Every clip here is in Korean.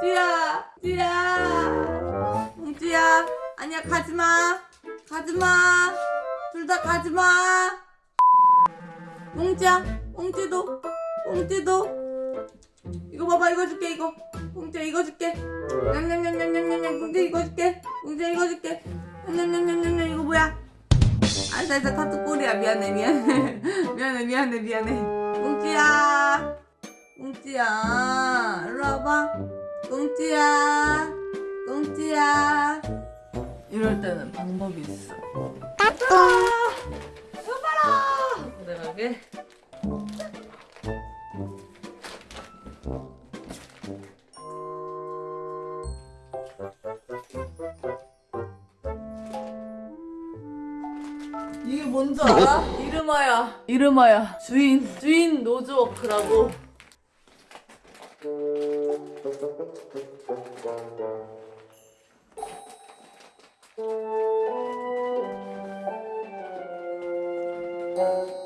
웅주야 웅주야. 웅주야 아니야 가지마. 가지마. 둘 다 가지마. 웅주야 웅주도 웅주도. 이거 봐봐 이거 줄게 이거. 웅주야 이거 줄게. 냠냠냠냠냠냠 웅주 이거 줄게. 웅주야 이거 줄게. 냠냠냠냠냠 이거 뭐야? 아싸 아싸 타투 꼬리야 미안해 미안해. 미안해 미안해 미안해. 웅주야 웅지야. 일로 와봐. 꽁지야 꽁지야. 이럴 때는 방법이 있어. 아, 여봐라 내가게 이게 뭔지 알아? 이름하야 이름하야 주인. 주인 노즈워크라고 Thank you.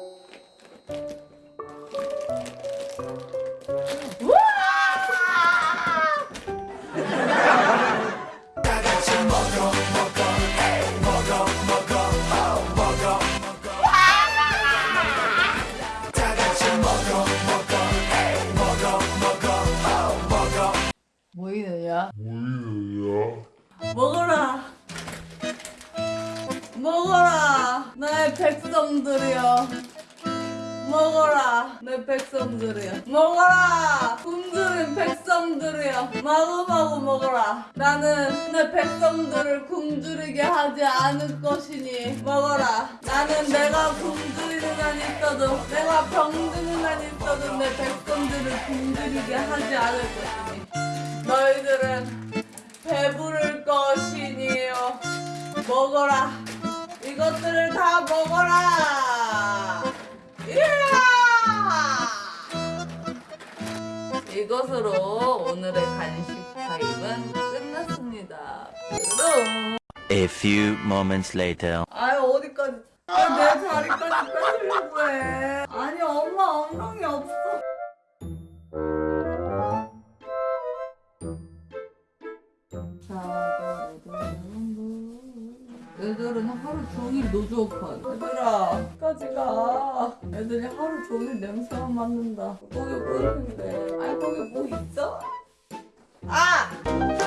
모이느냐? 먹어라. 먹어라. 나의 백성들이여. 먹어라 내 백성들이여. 먹어라 굶주린 백성들이여. 마구마구 먹어라. 나는 내 백성들을 굶주리게 하지 않을 것이니 먹어라. 나는 내가 굶주리는 한 있어도 내가 병드는 한 있어도 내 백성들을 굶주리게 하지 않을 것이니 먹어라. 이것들을 다 먹어라. 이야! 이것으로 오늘의 간식 타임은 끝났습니다. 그럼 A few moments later. 아유 어디까지? 아, 내 자리까지 뺏으려고 해 애들은 하루 종일 노조업한 애들아 끝까지 가 애들이 하루 종일 냄새만 맡는다 거기 뭐 있는데 아니 거기 뭐 있어? 아!